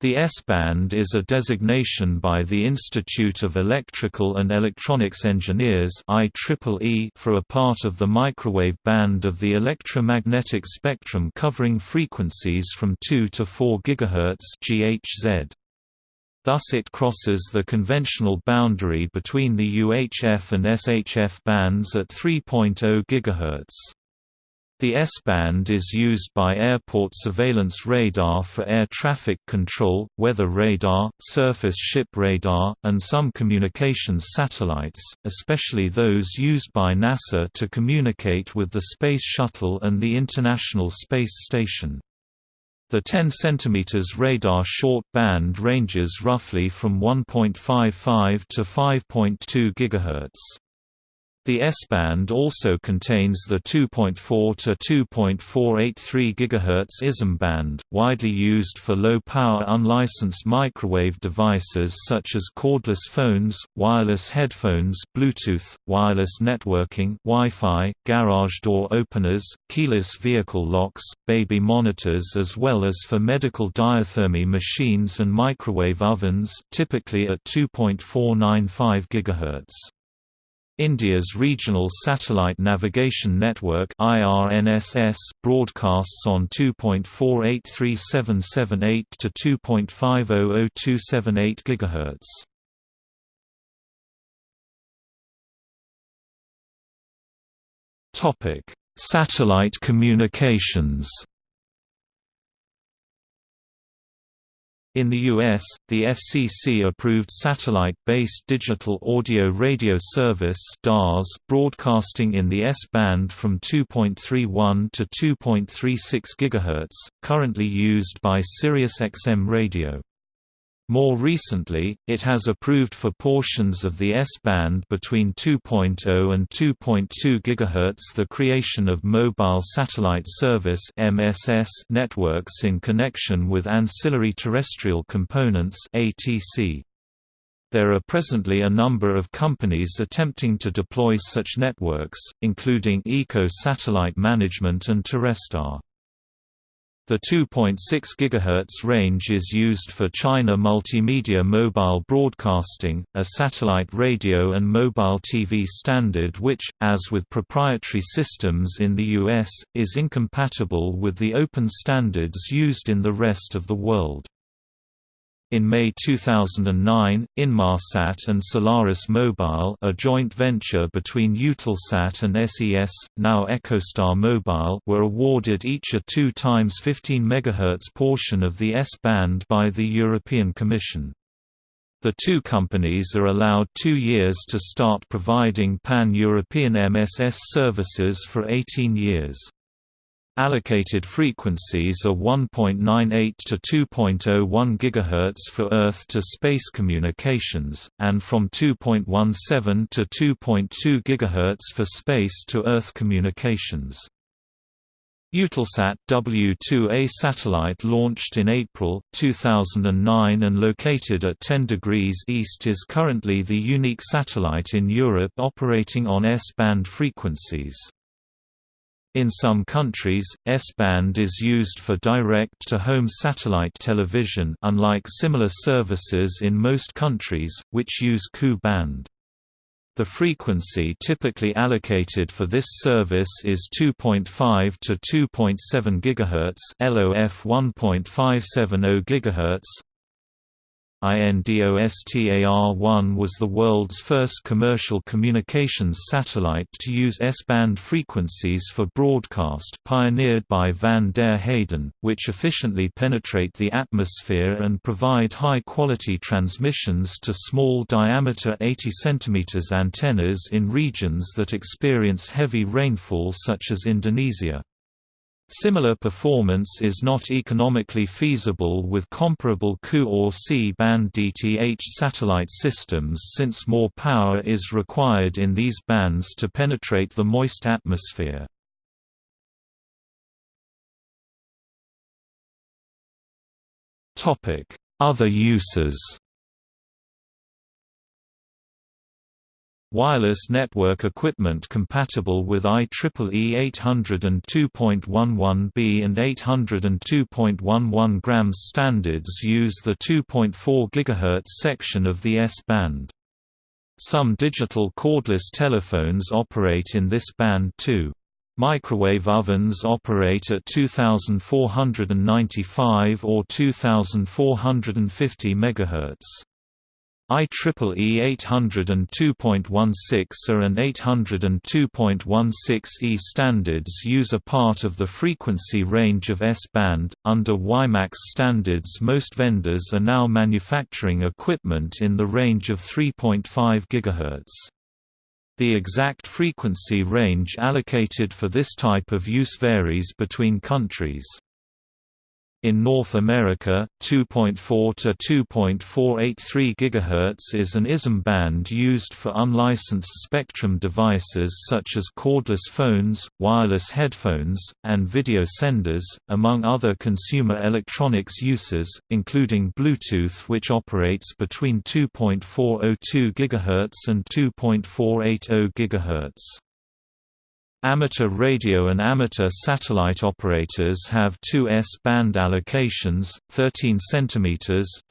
The S-band is a designation by the Institute of Electrical and Electronics Engineers IEEE for a part of the microwave band of the electromagnetic spectrum covering frequencies from 2 to 4 GHz GHz. Thus it crosses the conventional boundary between the UHF and SHF bands at 3.0 GHz. The S-band is used by airport surveillance radar for air traffic control, weather radar, surface ship radar, and some communications satellites, especially those used by NASA to communicate with the Space Shuttle and the International Space Station. The 10 cm radar short band ranges roughly from 1.55 to 5.2 GHz. The S-band also contains the 2.4 to 2.483 GHz ISM band, widely used for low-power unlicensed microwave devices such as cordless phones, wireless headphones Bluetooth, wireless networking Wi-Fi, garage door openers, keyless vehicle locks, baby monitors as well as for medical diathermy machines and microwave ovens typically at 2.495 GHz. India's Regional Satellite Navigation Network IRNSS broadcasts on 2.483778 to 2.500278 GHz. Topic: Satellite communications. In the U.S., the FCC approved satellite-based digital audio radio service DARS broadcasting in the S-band from 2.31 to 2.36 GHz, currently used by SiriusXM Radio. More recently, it has approved for portions of the S-band between 2.0 and 2.2 GHz the creation of Mobile Satellite Service (MSS) networks in connection with ancillary terrestrial components (ATC). There are presently a number of companies attempting to deploy such networks, including ICO Satellite Management and Terrestar. The 2.6 GHz range is used for China Multimedia Mobile Broadcasting, a satellite radio and mobile TV standard which, as with proprietary systems in the US, is incompatible with the open standards used in the rest of the world. In May 2009, Inmarsat and Solaris Mobile a joint venture between Eutelsat and SES, now EchoStar Mobile were awarded each a 2 times 15 MHz portion of the S-band by the European Commission. The two companies are allowed two years to start providing pan-European MSS services for 18 years. Allocated frequencies are 1.98 to 2.01 GHz for Earth-to-space communications, and from 2.17 to 2.2 GHz for space-to-Earth communications. Eutelsat W2A satellite launched in April, 2009 and located at 10 degrees east is currently the unique satellite in Europe operating on S-band frequencies. In some countries, S-band is used for direct-to-home satellite television unlike similar services in most countries, which use Ku-band. The frequency typically allocated for this service is 2.5 to 2.7 GHz LOF 1.570 GHz INDOSTAR-1 was the world's first commercial communications satellite to use S-band frequencies for broadcast pioneered by Van der Heyden, which efficiently penetrate the atmosphere and provide high-quality transmissions to small diameter 80 cm antennas in regions that experience heavy rainfall such as Indonesia. Similar performance is not economically feasible with comparable Ku or C-band DTH satellite systems since more power is required in these bands to penetrate the moist atmosphere. Other uses Wireless network equipment compatible with IEEE 802.11b and 802.11 grams standards use the 2.4 GHz section of the S-band. Some digital cordless telephones operate in this band too. Microwave ovens operate at 2495 or 2450 MHz. IEEE 802.16 A and 802.16e standards use a part of the frequency range of S-band. Under WiMAX standards, most vendors are now manufacturing equipment in the range of 3.5 GHz. The exact frequency range allocated for this type of use varies between countries. In North America, 2.4 to 2.483 GHz is an ISM band used for unlicensed spectrum devices such as cordless phones, wireless headphones, and video senders, among other consumer electronics uses, including Bluetooth which operates between 2.402 GHz and 2.480 GHz. Amateur radio and amateur satellite operators have two S-band allocations, 13 cm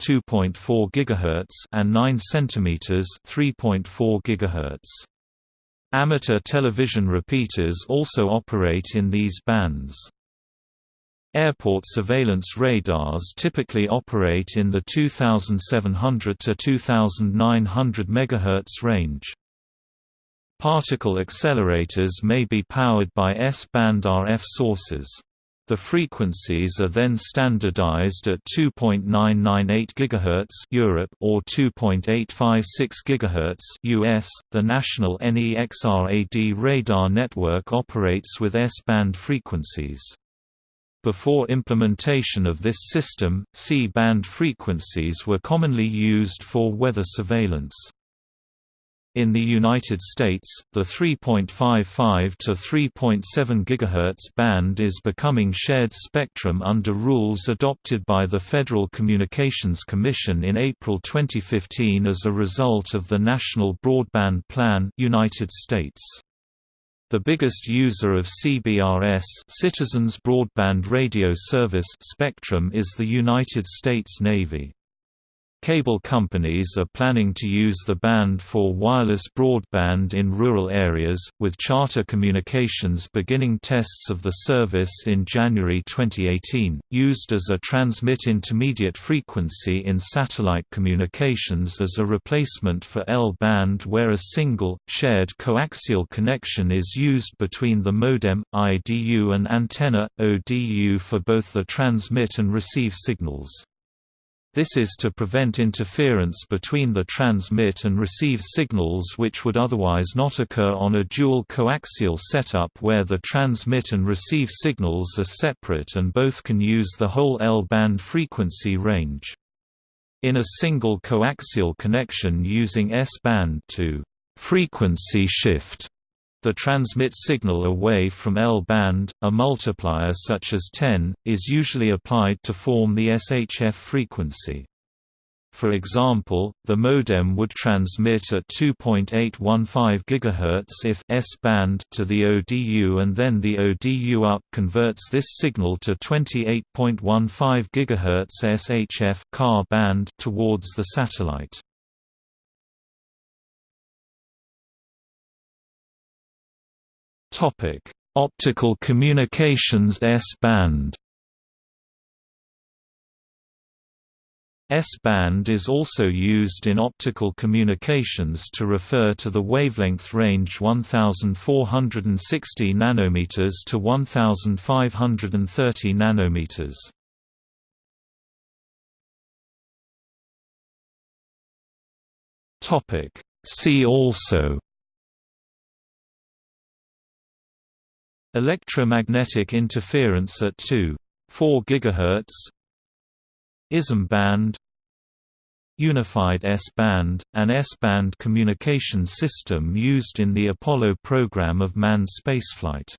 (2.4 GHz) and 9 cm (3.4 GHz). Amateur television repeaters also operate in these bands. Airport surveillance radars typically operate in the 2700 to 2900 MHz range. Particle accelerators may be powered by S-band RF sources. The frequencies are then standardized at 2.998 GHz Europe or 2.856 GHz US. The national NEXRAD radar network operates with S-band frequencies. Before implementation of this system, C-band frequencies were commonly used for weather surveillance. In the United States, the 3.55 to 3.7 GHz band is becoming shared spectrum under rules adopted by the Federal Communications Commission in April 2015 as a result of the National Broadband Plan United States. The biggest user of CBRS Citizens Broadband Radio Service spectrum is the United States Navy. Cable companies are planning to use the band for wireless broadband in rural areas, with Charter Communications beginning tests of the service in January 2018, used as a transmit intermediate frequency in satellite communications as a replacement for L-band where a single, shared coaxial connection is used between the modem, IDU and antenna, ODU for both the transmit and receive signals. This is to prevent interference between the transmit and receive signals which would otherwise not occur on a dual coaxial setup where the transmit and receive signals are separate and both can use the whole L-band frequency range. In a single coaxial connection using S-band to frequency shift the transmit signal away from L-band, a multiplier such as 10, is usually applied to form the SHF frequency. For example, the modem would transmit at 2.815 GHz if S-band to the ODU and then the ODU up converts this signal to 28.15 GHz SHF band towards the satellite. Optical communications S-band. S-band is also used in optical communications to refer to the wavelength range 1460 nanometers to 1530 nanometers. Topic: See also Electromagnetic interference at 2.4 GHz ISM band Unified S-band, an S-band communication system used in the Apollo program of manned spaceflight